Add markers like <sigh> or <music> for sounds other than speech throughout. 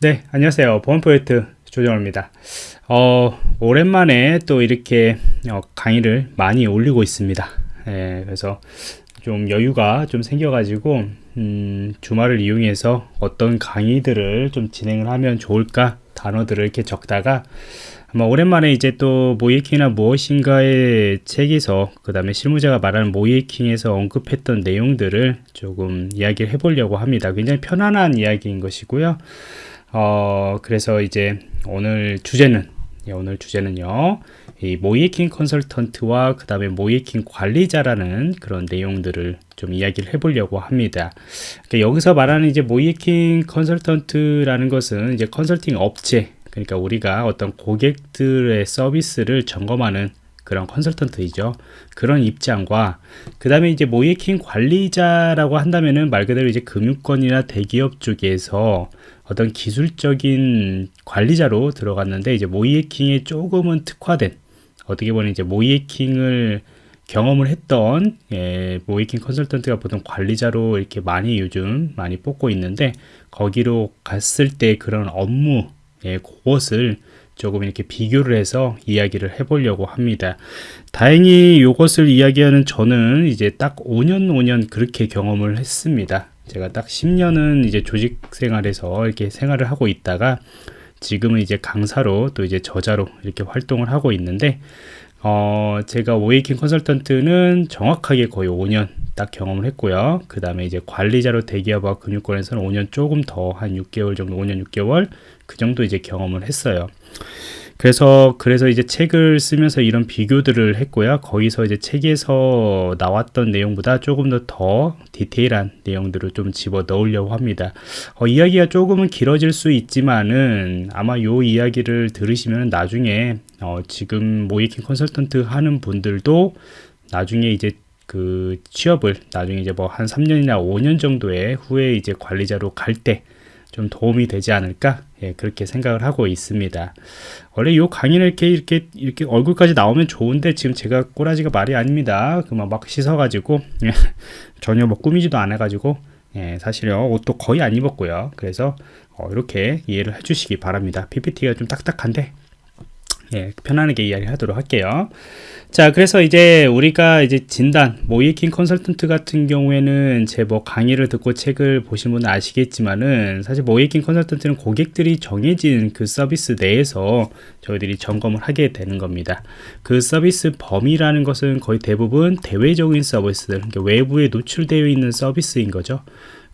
네, 안녕하세요. 보안 프로젝트 조정호입니다. 어, 오랜만에 또 이렇게 어, 강의를 많이 올리고 있습니다. 예, 그래서 좀 여유가 좀 생겨가지고 음, 주말을 이용해서 어떤 강의들을 좀 진행을 하면 좋을까 단어들을 이렇게 적다가 아마 오랜만에 이제 또 모이킹이나 무엇인가의 책에서 그 다음에 실무자가 말하는 모이킹에서 언급했던 내용들을 조금 이야기를 해보려고 합니다. 굉장히 편안한 이야기인 것이고요. 어, 그래서 이제 오늘 주제는, 예, 오늘 주제는요, 이 모이킹 컨설턴트와 그 다음에 모이킹 관리자라는 그런 내용들을 좀 이야기를 해보려고 합니다. 그러니까 여기서 말하는 이제 모이킹 컨설턴트라는 것은 이제 컨설팅 업체, 그러니까 우리가 어떤 고객들의 서비스를 점검하는 그런 컨설턴트이죠. 그런 입장과 그 다음에 이제 모이킹 관리자라고 한다면은 말 그대로 이제 금융권이나 대기업 쪽에서 어떤 기술적인 관리자로 들어갔는데 이제 모이에킹에 조금은 특화된 어떻게 보면 이제 모이에킹을 경험을 했던 예, 모이킹 컨설턴트가 보통 관리자로 이렇게 많이 요즘 많이 뽑고 있는데 거기로 갔을 때 그런 업무 예, 그것을 조금 이렇게 비교를 해서 이야기를 해보려고 합니다. 다행히 이것을 이야기하는 저는 이제 딱 5년 5년 그렇게 경험을 했습니다. 제가 딱 10년은 이제 조직 생활에서 이렇게 생활을 하고 있다가 지금은 이제 강사로 또 이제 저자로 이렇게 활동을 하고 있는데 어 제가 오이킹 컨설턴트는 정확하게 거의 5년 딱 경험을 했고요. 그 다음에 이제 관리자로 대기업과 금융권에서는 5년 조금 더 한 6개월 정도 5년 6개월 그 정도 이제 경험을 했어요 그래서 그래서 이제 책을 쓰면서 이런 비교들을 했고요. 거기서 이제 책에서 나왔던 내용보다 조금 더 더 디테일한 내용들을 좀 집어 넣으려고 합니다. 어, 이야기가 조금은 길어질 수 있지만은 아마 요 이야기를 들으시면 나중에 어, 지금 모이킹 컨설턴트 하는 분들도 나중에 이제 그 취업을 나중에 이제 뭐 한 3년이나 5년 정도의 후에 이제 관리자로 갈때 좀 도움이 되지 않을까 예, 그렇게 생각을 하고 있습니다. 원래 이 강의는 이렇게 이렇게 이렇게 얼굴까지 나오면 좋은데 지금 제가 꼬라지가 말이 아닙니다. 그만 막 씻어가지고 예, <laughs> 전혀 뭐 꾸미지도 않아가지고 예, 사실요 옷도 거의 안 입었고요. 그래서 어, 이렇게 이해를 해주시기 바랍니다. PPT가 좀 딱딱한데 예, 편안하게 이야기하도록 할게요. 자, 그래서 이제 우리가 이제 진단, 모이킹 컨설턴트 같은 경우에는 제 뭐 강의를 듣고 책을 보신 분은 아시겠지만은 사실 모이킹 컨설턴트는 고객들이 정해진 그 서비스 내에서 저희들이 점검을 하게 되는 겁니다. 그 서비스 범위라는 것은 거의 대부분 대외적인 서비스들, 그러니까 외부에 노출되어 있는 서비스인 거죠.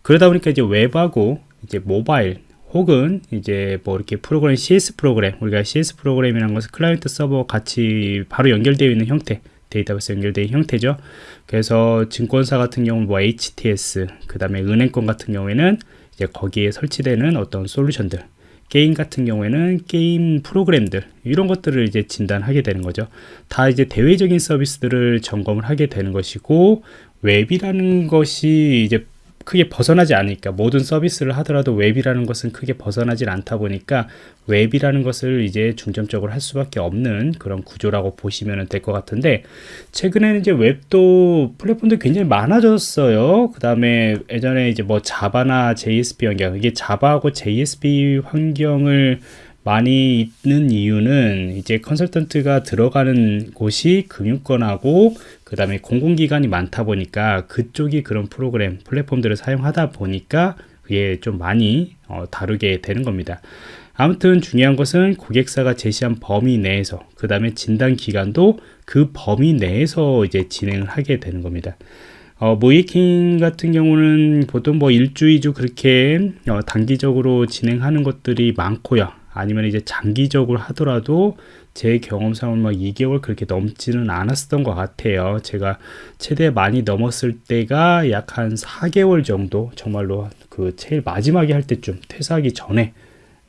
그러다 보니까 이제 웹하고 이제 모바일 혹은 이제 뭐 이렇게 프로그램 CS 프로그램 우리가 CS 프로그램이라는 것은 클라이언트 서버 같이 바로 연결되어 있는 형태 데이터베이스 연결된 형태죠. 그래서 증권사 같은 경우는 뭐 HTS 그 다음에 은행권 같은 경우에는 이제 거기에 설치되는 어떤 솔루션들 게임 같은 경우에는 게임 프로그램들 이런 것들을 이제 진단하게 되는 거죠. 다 이제 대외적인 서비스들을 점검을 하게 되는 것이고 웹이라는 것이 이제 크게 벗어나지 않으니까. 모든 서비스를 하더라도 웹이라는 것은 크게 벗어나질 않다 보니까 웹이라는 것을 이제 중점적으로 할 수밖에 없는 그런 구조라고 보시면 될 것 같은데 최근에는 이제 웹도 플랫폼도 굉장히 많아졌어요. 그 다음에 예전에 이제 뭐 자바나 JSP 환경 이게 자바하고 JSP 환경을 많이 있는 이유는 이제 컨설턴트가 들어가는 곳이 금융권하고 그 다음에 공공기관이 많다 보니까 그쪽이 그런 프로그램 플랫폼들을 사용하다 보니까 그게 좀 많이 어, 다루게 되는 겁니다. 아무튼 중요한 것은 고객사가 제시한 범위 내에서 그 다음에 진단 기간도 그 범위 내에서 이제 진행을 하게 되는 겁니다. 어, 모이킹 같은 경우는 보통 뭐 1주, 2주 그렇게 어, 단기적으로 진행하는 것들이 많고요 아니면 이제 장기적으로 하더라도 제 경험상은 막 2개월 그렇게 넘지는 않았던 것 같아요. 제가 최대 많이 넘었을 때가 약 한 4개월 정도 정말로 그 제일 마지막에 할 때쯤 퇴사하기 전에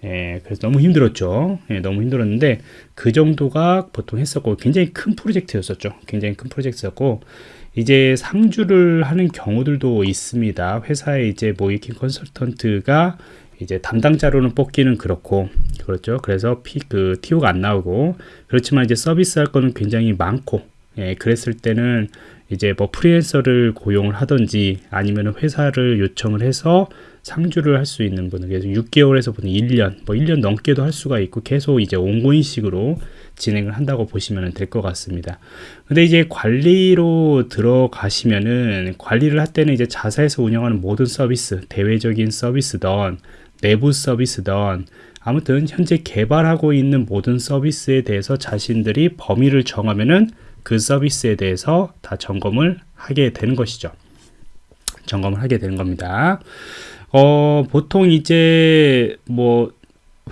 예, 그래서 너무 힘들었죠. 예, 너무 힘들었는데 그 정도가 보통 했었고 굉장히 큰 프로젝트였었죠. 굉장히 큰 프로젝트였고 이제 상주를 하는 경우들도 있습니다. 회사에 이제 모이킹 컨설턴트가 이제 담당자로는 뽑기는 그렇고 그렇죠 그래서 피, 그 TO가 안 나오고 그렇지만 이제 서비스 할 거는 굉장히 많고 예, 그랬을 때는 이제 뭐 프리랜서를 고용을 하든지 아니면 회사를 요청을 해서 상주를 할 수 있는 분은 그래서 6개월에서 보는 1년, 뭐 1년 넘게도 할 수가 있고 계속 이제 온고인 식으로 진행을 한다고 보시면 될 것 같습니다. 근데 이제 관리로 들어가시면은 관리를 할 때는 이제 자사에서 운영하는 모든 서비스, 대외적인 서비스던 내부 서비스던 아무튼 현재 개발하고 있는 모든 서비스에 대해서 자신들이 범위를 정하면은 그 서비스에 대해서 다 점검을 하게 되는 것이죠. 점검을 하게 되는 겁니다. 어, 보통 이제 뭐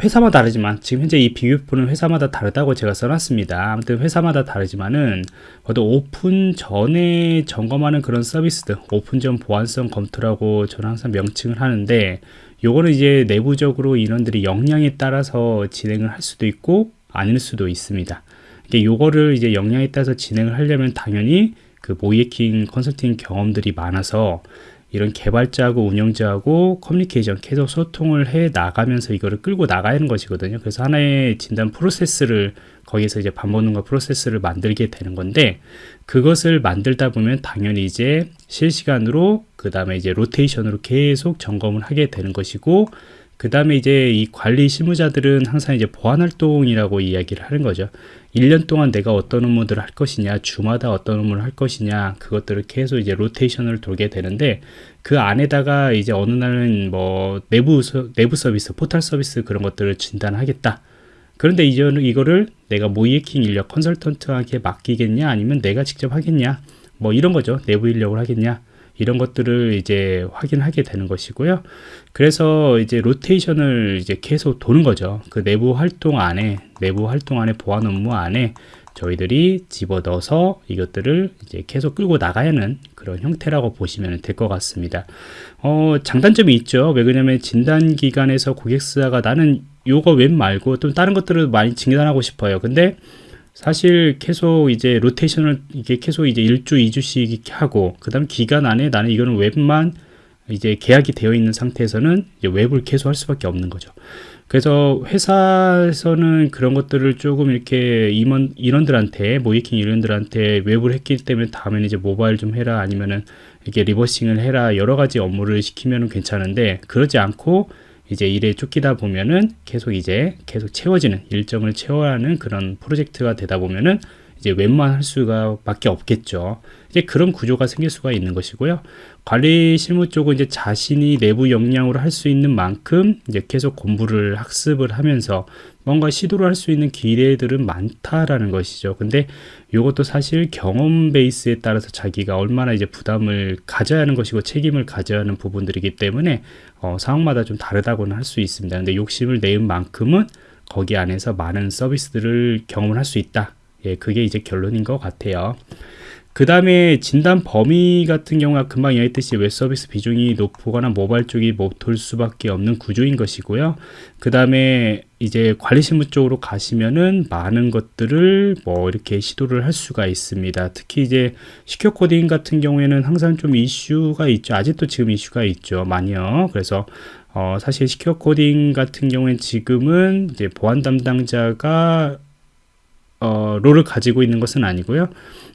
회사마다 다르지만 지금 현재 이 비교표는 회사마다 다르다고 제가 써놨습니다. 아무튼 회사마다 다르지만은 모두 오픈 전에 점검하는 그런 서비스들 오픈 전 보안성 검토라고 저는 항상 명칭을 하는데 요거는 이제 내부적으로 인원들이 역량에 따라서 진행을 할 수도 있고 아닐 수도 있습니다. 요거를 이제 역량에 따라서 진행을 하려면 당연히 그 모이에킹 컨설팅 경험들이 많아서 이런 개발자하고 운영자하고 커뮤니케이션 계속 소통을 해 나가면서 이거를 끌고 나가는 것이거든요. 그래서 하나의 진단 프로세스를 거기서 이제 반복능과 프로세스를 만들게 되는 건데 그것을 만들다 보면 당연히 이제 실시간으로 그 다음에 이제 로테이션으로 계속 점검을 하게 되는 것이고 그 다음에 이제 이 관리 실무자들은 항상 이제 보안 활동이라고 이야기를 하는 거죠. 1년 동안 내가 어떤 업무들을 할 것이냐, 주마다 어떤 업무를 할 것이냐, 그것들을 계속 이제 로테이션을 돌게 되는데, 그 안에다가 이제 어느 날은 뭐 내부, 내부 서비스, 포털 서비스 그런 것들을 진단하겠다. 그런데 이제는 이거를 내가 모이에킹 인력 컨설턴트한테 맡기겠냐, 아니면 내가 직접 하겠냐, 뭐 이런 거죠. 내부 인력을 하겠냐. 이런 것들을 이제 확인하게 되는 것이고요. 그래서 이제 로테이션을 이제 계속 도는 거죠. 그 내부 활동 안에, 내부 활동 안에 보안 업무 안에 저희들이 집어넣어서 이것들을 이제 계속 끌고 나가야 하는 그런 형태라고 보시면 될 것 같습니다. 어, 장단점이 있죠. 왜 그러냐면 진단 기관에서 고객사가 나는 요거 웹 말고 또 다른 것들을 많이 진단하고 싶어요. 근데 사실 계속 이제 로테이션을 이게 계속 이제 1주, 2주씩 이렇게 하고 그다음 기간 안에 나는 이거는 웹만 이제 계약이 되어 있는 상태에서는 이제 웹을 계속 할 수밖에 없는 거죠. 그래서 회사에서는 그런 것들을 조금 이렇게 임원 인원들한테 모의해킹 인원들한테 웹을 했기 때문에 다음에는 이제 모바일 좀 해라 아니면은 이게 reversing을 해라 여러 가지 업무를 시키면은 괜찮은데 그러지 않고 이제 일에 쫓기다 보면은 계속 이제 계속 채워지는 일정을 채워야 하는 그런 프로젝트가 되다 보면은 이제 웹만 할 수가 밖에 없겠죠. 이제 그런 구조가 생길 수가 있는 것이고요. 관리 실무 쪽은 이제 자신이 내부 역량으로 할 수 있는 만큼 이제 계속 공부를 학습을 하면서 뭔가 시도를 할 수 있는 기회들은 많다라는 것이죠. 근데 이것도 사실 경험 베이스에 따라서 자기가 얼마나 이제 부담을 가져야 하는 것이고 책임을 가져야 하는 부분들이기 때문에 어, 상황마다 좀 다르다고는 할 수 있습니다. 근데 욕심을 내은 만큼은 거기 안에서 많은 서비스들을 경험을 할 수 있다. 예, 그게 이제 결론인 것 같아요. 그 다음에 진단 범위 같은 경우가 금방 이야기했듯이 웹 서비스 비중이 높거나 모바일 쪽이 뭐돌 수밖에 없는 구조인 것이고요. 그 다음에 이제 관리 실무 쪽으로 가시면은 많은 것들을 뭐 이렇게 시도를 할 수가 있습니다. 특히 이제 secure coding 같은 경우에는 항상 좀 이슈가 있죠. 아직도 지금 이슈가 있죠. 많이요. 그래서 어, 사실 secure coding 같은 경우엔 지금은 이제 보안 담당자가 어, 롤을 가지고 있는 것은 아니고요.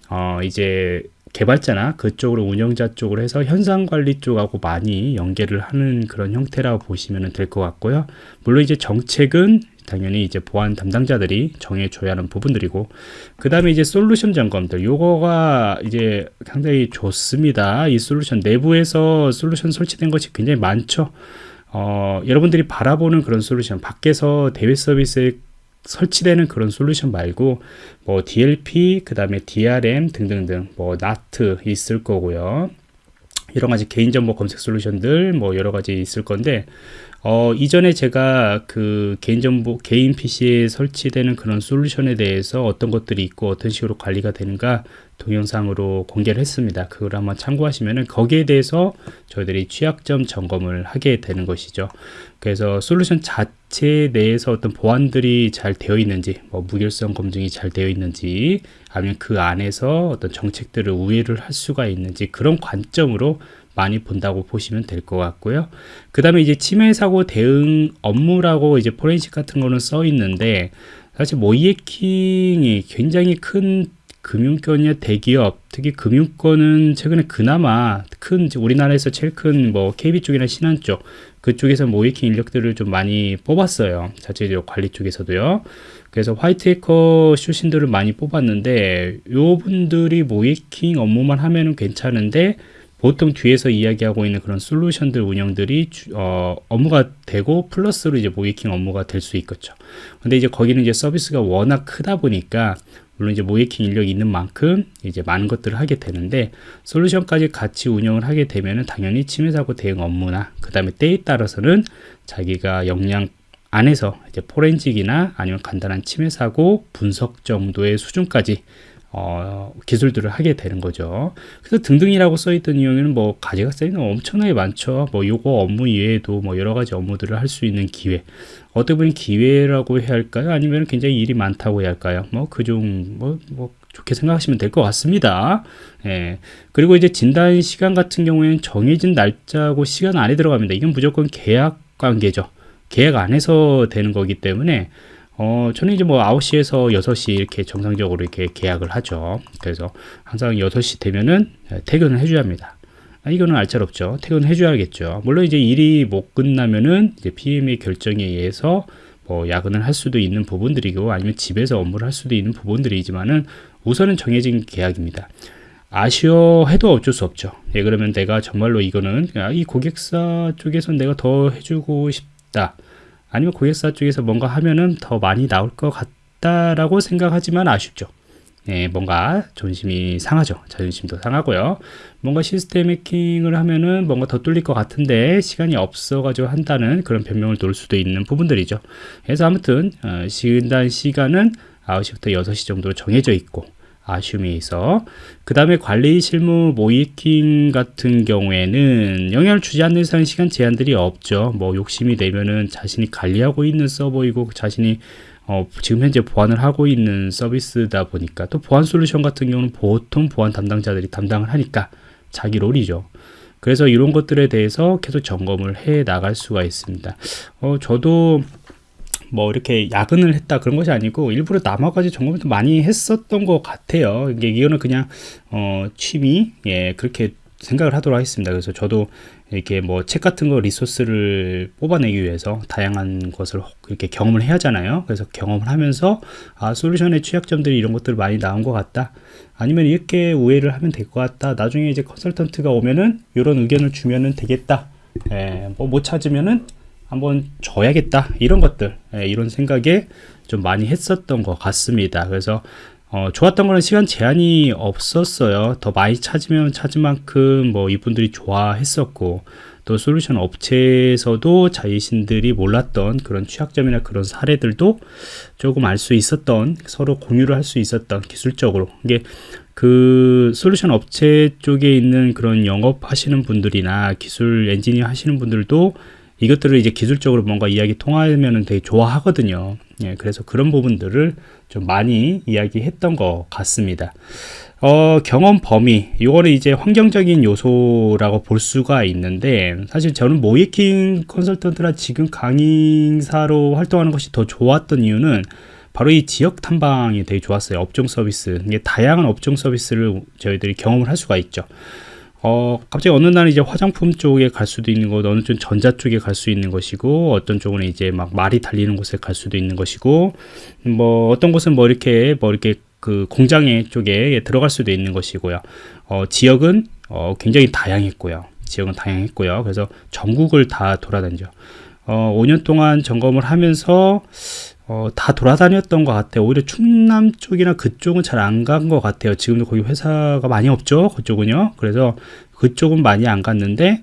어, 이제 개발자나 그쪽으로 운영자 쪽으로 해서 현상 관리 쪽하고 많이 연계를 하는 그런 형태라고 보시면 될 것 같고요. 물론 이제 정책은 당연히 이제 보안 담당자들이 정해줘야 하는 부분들이고 그 다음에 이제 솔루션 점검들 요거가 이제 상당히 좋습니다 이 솔루션 내부에서 솔루션 설치된 것이 굉장히 많죠 어, 여러분들이 바라보는 그런 솔루션 밖에서 대외 서비스에 설치되는 그런 솔루션 말고 뭐 DLP 그 다음에 DRM 등등등 뭐 NAT 있을 거고요 여러 가지 개인 정보 검색 솔루션들 뭐 여러 가지 있을 건데 어, 이전에 제가 그 개인정보 개인 PC에 설치되는 그런 솔루션에 대해서 어떤 것들이 있고 어떤 식으로 관리가 되는가 동영상으로 공개를 했습니다. 그걸 한번 참고하시면은 거기에 대해서 저희들이 취약점 점검을 하게 되는 것이죠. 그래서 솔루션 자체 내에서 어떤 보안들이 잘 되어 있는지, 뭐 무결성 검증이 잘 되어 있는지, 아니면 그 안에서 어떤 정책들을 우회를 할 수가 있는지 그런 관점으로 많이 본다고 보시면 될 것 같고요. 그 다음에 이제 침해 사고 대응 업무라고 이제 포렌식 같은 거는 써 있는데 사실 모이에킹이 굉장히 큰 금융권이나 대기업, 특히 금융권은 최근에 그나마 큰 우리나라에서 제일 큰 뭐 KB 쪽이나 신한 쪽 그쪽에서 모이킹 인력들을 좀 많이 뽑았어요. 자체적으로 관리 쪽에서도요. 그래서 화이트 해커 출신들을 많이 뽑았는데 요 분들이 모이킹 업무만 하면은 괜찮은데 보통 뒤에서 이야기하고 있는 그런 솔루션들 운영들이 주, 어, 업무가 되고 플러스로 이제 모이킹 업무가 될 수 있겠죠. 근데 이제 거기는 이제 서비스가 워낙 크다 보니까 물론 이제 모이킹 인력이 있는 만큼 이제 많은 것들을 하게 되는데 솔루션까지 같이 운영을 하게 되면은 당연히 침해 사고 대응 업무나 그 다음에 때에 따라서는 자기가 역량 안에서 이제 포렌직이나 아니면 간단한 침해 사고 분석 정도의 수준까지 어, 기술들을 하게 되는 거죠. 그래서 등등이라고 써있던 이유는 뭐 가지가 쌓이는 엄청나게 많죠. 뭐 요거 업무 이외에도 뭐 여러 가지 업무들을 할 수 있는 기회. 어떻게 보면 기회라고 해야 할까요? 아니면 굉장히 일이 많다고 해야 할까요? 뭐 그중 뭐, 뭐 좋게 생각하시면 될 것 같습니다. 예. 그리고 이제 진단 시간 같은 경우에는 정해진 날짜고 시간 안에 들어갑니다. 이건 무조건 계약 관계죠. 계약 안에서 되는 거기 때문에 어, 저는 이제 뭐 9시에서 6시 이렇게 정상적으로 이렇게 계약을 하죠. 그래서 항상 6시 되면은 퇴근을 해줘야 합니다. 아, 이거는 알짤없죠. 퇴근을 해줘야겠죠. 물론 이제 일이 못 끝나면은 이제 PM의 결정에 의해서 뭐 야근을 할 수도 있는 부분들이고 아니면 집에서 업무를 할 수도 있는 부분들이지만은 우선은 정해진 계약입니다. 아쉬워 해도 어쩔 수 없죠. 예, 그러면 내가 정말로 이거는 아, 이 고객사 쪽에서 내가 더 해주고 싶다. 아니면 고객사 쪽에서 뭔가 하면은 더 많이 나올 것 같다라고 생각하지만 아쉽죠. 예, 뭔가 존심이 상하죠. 자존심도 상하고요. 뭔가 시스템 해킹을 하면은 뭔가 더 뚫릴 것 같은데 시간이 없어가지고 한다는 그런 변명을 놓을 수도 있는 부분들이죠. 그래서 아무튼 어, 시간 시간은 9시부터 6시 정도로 정해져 있고 아쉬움이 있어. 그 다음에 관리 실무 모이킹 같은 경우에는 영향을 주지 않는 이상 시간 제한들이 없죠. 뭐 욕심이 되면은 자신이 관리하고 있는 서버이고 자신이 어, 지금 현재 보안을 하고 있는 서비스다 보니까 또 보안 솔루션 같은 경우는 보통 보안 담당자들이 담당을 하니까 자기 롤이죠. 그래서 이런 것들에 대해서 계속 점검을 해 나갈 수가 있습니다. 어, 저도 뭐 이렇게 야근을 했다 그런 것이 아니고 일부러 남아가지고 점검을 많이 했었던 것 같아요. 이게 이거는 그냥 어 취미 예 그렇게 생각을 하도록 하겠습니다. 그래서 저도 이렇게 뭐 책 같은 거 리소스를 뽑아내기 위해서 다양한 것을 이렇게 경험을 해야 하잖아요. 그래서 경험을 하면서 아 솔루션의 취약점들이 이런 것들 많이 나온 것 같다. 아니면 이렇게 우회를 하면 될 것 같다. 나중에 이제 컨설턴트가 오면은 이런 의견을 주면은 되겠다. 예, 뭐 못 찾으면은 한번 줘야겠다 이런 것들. 예, 이런 생각에 좀 많이 했었던 것 같습니다. 그래서 어, 좋았던 거는 시간 제한이 없었어요. 더 많이 찾으면 찾은 만큼 뭐 이분들이 좋아했었고 또 솔루션 업체에서도 자신들이 몰랐던 그런 취약점이나 그런 사례들도 조금 알 수 있었던 서로 공유를 할 수 있었던 기술적으로. 이게 그 솔루션 업체 쪽에 있는 그런 영업하시는 분들이나 기술 엔지니어 하시는 분들도 이것들을 이제 기술적으로 뭔가 이야기 통하면 되게 좋아하거든요. 예, 그래서 그런 부분들을 좀 많이 이야기했던 것 같습니다. 어, 경험 범위, 이거는 이제 환경적인 요소라고 볼 수가 있는데, 사실 저는 모이킹 컨설턴트라 지금 강의사로 활동하는 것이 더 좋았던 이유는 바로 이 지역 탐방이 되게 좋았어요. 업종 서비스. 이게 다양한 업종 서비스를 저희들이 경험을 할 수가 있죠. 어, 갑자기 어느 날은 이제 화장품 쪽에 갈 수도 있는 것, 어느 쪽 전자 쪽에 갈 수 있는 것이고, 어떤 쪽은 이제 막 말이 달리는 곳에 갈 수도 있는 것이고, 뭐, 어떤 곳은 뭐 이렇게, 뭐 이렇게 그 공장에 쪽에 들어갈 수도 있는 것이고요. 어, 지역은 어, 굉장히 다양했고요. 지역은 다양했고요. 그래서 전국을 다 돌아다니죠. 어, 5년 동안 점검을 하면서 어, 다 돌아다녔던 것 같아요. 오히려 충남 쪽이나 그쪽은 잘 안 간 것 같아요. 지금도 거기 회사가 많이 없죠. 그쪽은요. 그래서 그쪽은 많이 안 갔는데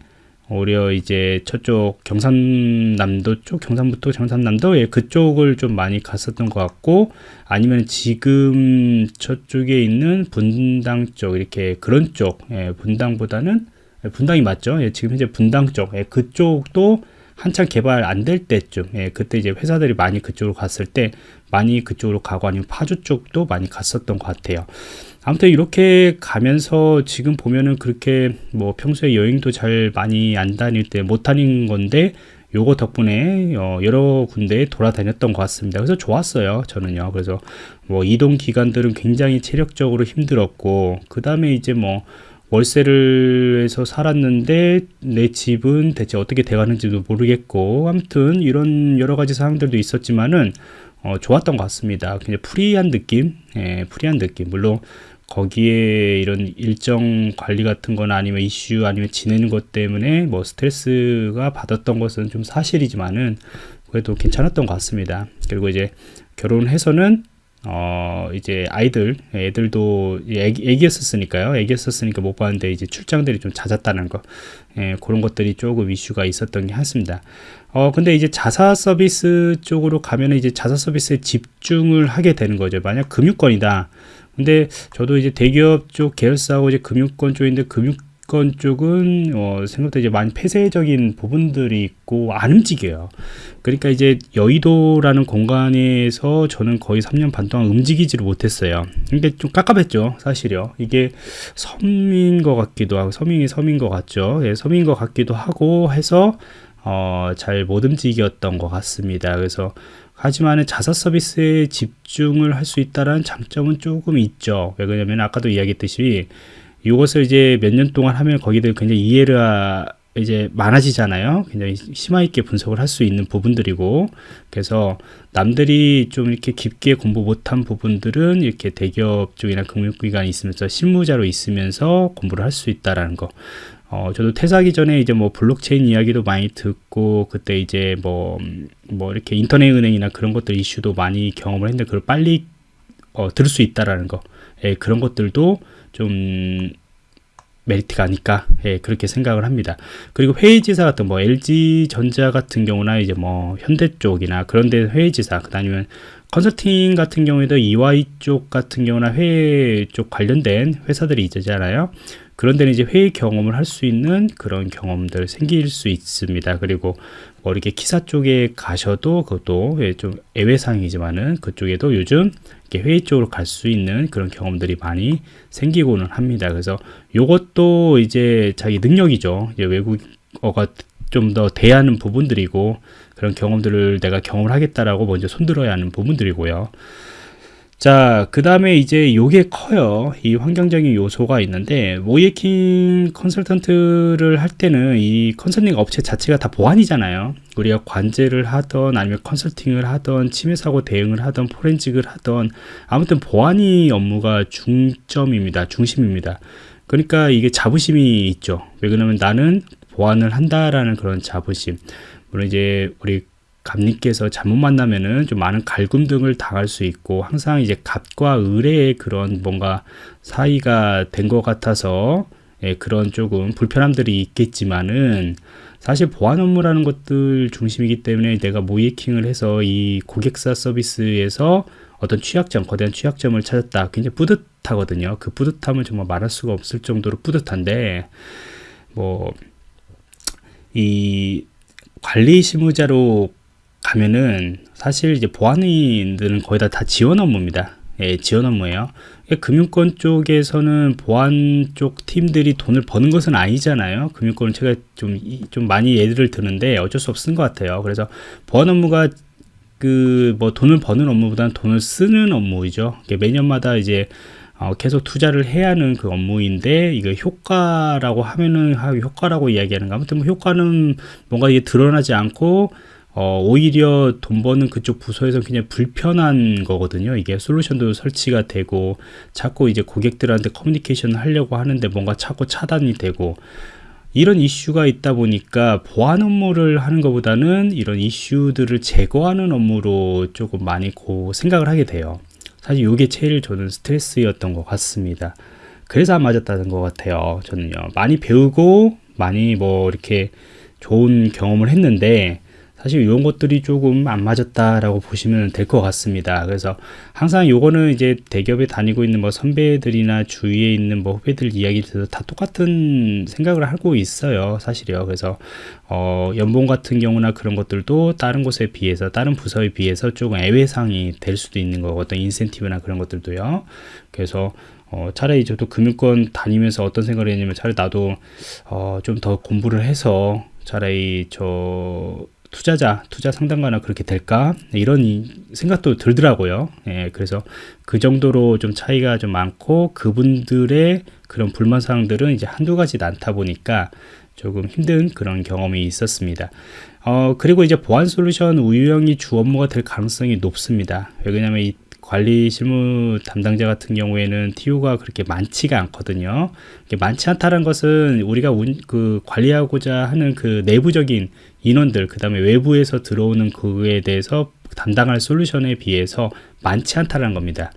오히려 이제 저쪽 경상남도 쪽 경상북도 경상남도 예, 그쪽을 좀 많이 갔었던 것 같고 아니면 지금 저쪽에 있는 분당 쪽 이렇게 그런 쪽 예, 분당보다는 예, 분당이 맞죠 예, 지금 현재 분당 쪽 예, 그쪽도 한창 개발 안 될 때쯤 예, 그때 이제 회사들이 많이 그쪽으로 갔을 때 많이 그쪽으로 가고 아니면 파주 쪽도 많이 갔었던 것 같아요 아무튼 이렇게 가면서 지금 보면은 그렇게 뭐 평소에 여행도 잘 많이 안 다닐 때 못 다닌 건데 요거 덕분에 어 여러 군데 돌아다녔던 것 같습니다. 그래서 좋았어요. 저는요. 그래서 뭐 이동 기간들은 굉장히 체력적으로 힘들었고 그 다음에 이제 뭐 월세를 해서 살았는데 내 집은 대체 어떻게 돼가는지도 모르겠고 아무튼 이런 여러 가지 사항들도 있었지만은 어, 좋았던 것 같습니다. 그냥 프리한 느낌, 예, 프리한 느낌. 물론 거기에 이런 일정 관리 같은 거나 아니면 이슈 아니면 지내는 것 때문에 뭐 스트레스가 받았던 것은 좀 사실이지만은 그래도 괜찮았던 것 같습니다. 그리고 이제 결혼해서는 어 이제 아이들 애들도 애기, 애기였었으니까요. 애기였었으니까 못 봤는데 이제 출장들이 좀 잦았다는 거 예, 그런 것들이 조금 이슈가 있었던 게 같습니다. 어 근데 이제 자사 서비스 쪽으로 가면 이제 자사 서비스에 집중을 하게 되는 거죠. 만약 금융권이다. 근데 저도 이제 대기업 쪽 계열사하고 이제 금융권 쪽인데 금융 권 쪽은 어, 생각보다 이제 많이 폐쇄적인 부분들이 있고 안 움직여요. 그러니까 이제 여의도라는 공간에서 저는 거의 3년 반 동안 움직이지를 못했어요. 근데 좀 깝깝했죠, 사실요. 이게 섬인 것 같기도 하고 섬이 섬인 것 같죠. 예, 섬인 것 같기도 하고 해서 어, 잘 못 움직였던 것 같습니다. 그래서 하지만 자사 서비스에 집중을 할 수 있다는 장점은 조금 있죠. 왜 그러냐면 아까도 이야기했듯이 이것을 이제 몇 년 동안 하면 거기들 굉장히 이해가 이제 많아지잖아요. 굉장히 심화 있게 분석을 할 수 있는 부분들이고 그래서 남들이 좀 이렇게 깊게 공부 못한 부분들은 이렇게 대기업 쪽이나 금융기관이 있으면서 실무자로 있으면서 공부를 할 수 있다라는 거. 어, 저도 퇴사하기 전에 이제 뭐 블록체인 이야기도 많이 듣고 그때 이제 뭐, 뭐 이렇게 인터넷 은행이나 그런 것들 이슈도 많이 경험을 했는데 그걸 빨리 어, 들을 수 있다라는 거. 예, 그런 것들도 좀 메리트가 아닐까 예, 그렇게 생각을 합니다. 그리고 회의지사 같은 뭐 LG전자 같은 경우나 이제 뭐 현대 쪽이나 그런 데 회의지사 그다음에 컨설팅 같은 경우에도 EY 쪽 같은 경우나 회의 쪽 관련된 회사들이 있잖아요. 그런 데는 이제 회의 경험을 할 수 있는 그런 경험들 생길 수 있습니다. 그리고 뭐 이렇게 기사 쪽에 가셔도 그것도 예, 좀 애외상이지만은 그쪽에도 요즘 이렇게 회의 쪽으로 갈 수 있는 그런 경험들이 많이 생기고는 합니다. 그래서 요것도 이제 자기 능력이죠. 이제 외국어가 좀 더 대하는 부분들이고 그런 경험들을 내가 경험을 하겠다라고 먼저 손들어야 하는 부분들이고요. 자, 그 다음에 이제 요게 커요. 이 환경적인 요소가 있는데, 모이킹 컨설턴트를 할 때는 이 컨설팅 업체 자체가 다 보안이잖아요. 우리가 관제를 하던, 아니면 컨설팅을 하던, 침해 사고 대응을 하던, 포렌직을 하던, 아무튼 보안이 업무가 중점입니다. 중심입니다. 그러니까 이게 자부심이 있죠. 왜 그러냐면 나는 보안을 한다라는 그런 자부심. 물론 이제 우리 갑님께서 잘못 만나면은 좀 많은 갈굼 등을 당할 수 있고 항상 이제 갑과 을의 그런 뭔가 사이가 된 것 같아서 예, 그런 조금 불편함들이 있겠지만은 사실 보안 업무라는 것들 중심이기 때문에 내가 모이킹을 해서 이 고객사 서비스에서 어떤 취약점, 거대한 취약점을 찾았다. 굉장히 뿌듯하거든요. 그 뿌듯함을 정말 말할 수가 없을 정도로 뿌듯한데, 뭐, 이 관리 실무자로 가면은 사실 이제 보안인들은 거의 다, 다 지원 업무입니다. 예, 지원 업무예요. 금융권 쪽에서는 보안 쪽 팀들이 돈을 버는 것은 아니잖아요. 금융권은 제가 좀, 좀 많이 예를 드는데 어쩔 수 없는 것 같아요. 그래서 보안 업무가 그 뭐 돈을 버는 업무보다는 돈을 쓰는 업무이죠. 매년마다 이제 어, 계속 투자를 해야 하는 그 업무인데 이거 효과라고 하면은 효과라고 이야기하는 거 아무튼 뭐 효과는 뭔가 이게 드러나지 않고 어, 오히려 돈 버는 그쪽 부서에서 그냥 불편한 거거든요. 이게 솔루션도 설치가 되고 자꾸 이제 고객들한테 커뮤니케이션을 하려고 하는데 뭔가 자꾸 차단이 되고 이런 이슈가 있다 보니까 보안 업무를 하는 것보다는 이런 이슈들을 제거하는 업무로 조금 많이 고 생각을 하게 돼요. 사실 이게 제일 저는 스트레스였던 것 같습니다. 그래서 안 맞았다는 것 같아요. 저는요. 많이 배우고 많이 뭐 이렇게 좋은 경험을 했는데 사실 이런 것들이 조금 안 맞았다라고 보시면 될 것 같습니다. 그래서 항상 요거는 이제 대기업에 다니고 있는 뭐 선배들이나 주위에 있는 뭐 후배들 이야기 들어서 다 똑같은 생각을 하고 있어요. 사실이요. 그래서 어, 연봉 같은 경우나 그런 것들도 다른 곳에 비해서 다른 부서에 비해서 조금 애외상이 될 수도 있는 거고 어떤 인센티브나 그런 것들도요. 그래서 어, 차라리 저도 금융권 다니면서 어떤 생각을 했냐면 차라리 나도 어, 좀 더 공부를 해서 차라리 저 투자자, 투자 상담가나 그렇게 될까? 이런 생각도 들더라고요. 예, 그래서 그 정도로 좀 차이가 좀 많고 그분들의 그런 불만 사항들은 이제 한두 가지 않다 보니까 조금 힘든 그런 경험이 있었습니다. 어, 그리고 이제 보안 솔루션 우유형이 주 업무가 될 가능성이 높습니다. 왜냐하면 이 관리 실무 담당자 같은 경우에는 TO가 그렇게 많지가 않거든요. 많지 않다는 것은 우리가 운, 그 관리하고자 하는 그 내부적인 인원들, 그 다음에 외부에서 들어오는 그에 대해서 담당할 솔루션에 비해서 많지 않다는 겁니다.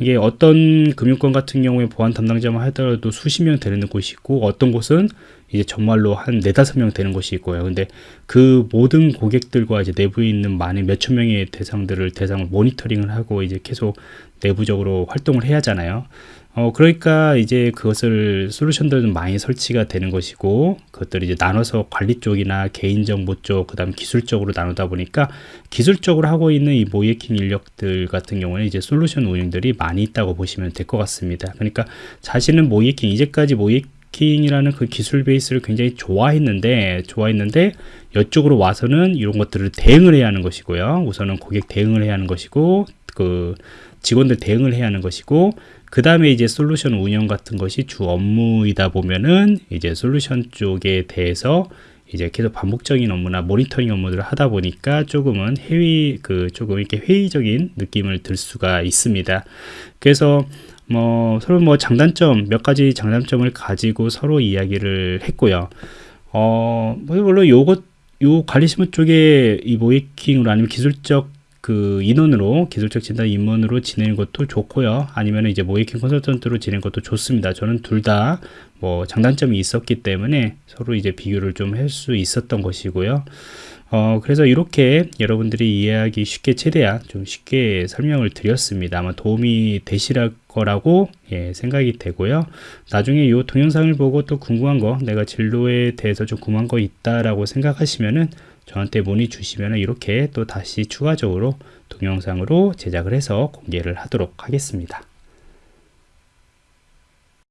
이게 어떤 금융권 같은 경우에 보안 담당자만 하더라도 수십 명 되는 곳이 있고 어떤 곳은 이제 정말로 한 네다섯 명 되는 곳이 있고요. 근데 그 모든 고객들과 이제 내부에 있는 많은 몇천 명의 대상들을 대상을 모니터링을 하고 이제 계속 내부적으로 활동을 해야 하잖아요. 어, 그러니까 이제 그것을 솔루션들은 많이 설치가 되는 것이고 그것들을 이제 나눠서 관리 쪽이나 개인정보 쪽, 그 다음 기술적으로 나누다 보니까 기술적으로 하고 있는 이 모이킹 인력들 같은 경우는 이제 솔루션 운영들이 많이 있다고 보시면 될 것 같습니다. 그러니까 자신은 모이킹, 이제까지 모이킹 이라는 그 기술 베이스를 굉장히 좋아했는데, 좋아했는데, 이쪽으로 와서는 이런 것들을 대응을 해야 하는 것이고요. 우선은 고객 대응을 해야 하는 것이고, 그 직원들 대응을 해야 하는 것이고, 그 다음에 이제 솔루션 운영 같은 것이 주 업무이다 보면은 이제 솔루션 쪽에 대해서 이제 계속 반복적인 업무나 모니터링 업무들을 하다 보니까 조금은 회의 그 조금 이렇게 회의적인 느낌을 들 수가 있습니다. 그래서 뭐 서로 뭐 장단점 몇 가지 장단점을 가지고 서로 이야기를 했고요. 어, 뭐 물론 요것 요 관리시문 쪽에 이 모이킹으로 아니면 기술적 그 인원으로 기술적 진단 인원으로 지내는 것도 좋고요. 아니면 이제 모이킹 컨설턴트로 지내는 것도 좋습니다. 저는 둘 다 뭐 장단점이 있었기 때문에 서로 이제 비교를 좀 할 수 있었던 것이고요. 어, 그래서 이렇게 여러분들이 이해하기 쉽게 최대한 좀 쉽게 설명을 드렸습니다. 아마 도움이 되실 거라고 예, 생각이 되고요. 나중에 이 동영상을 보고 또 궁금한 거, 내가 진로에 대해서 좀 궁금한 거 있다라고 생각하시면은 저한테 문의 주시면 이렇게 또 다시 추가적으로 동영상으로 제작을 해서 공개를 하도록 하겠습니다.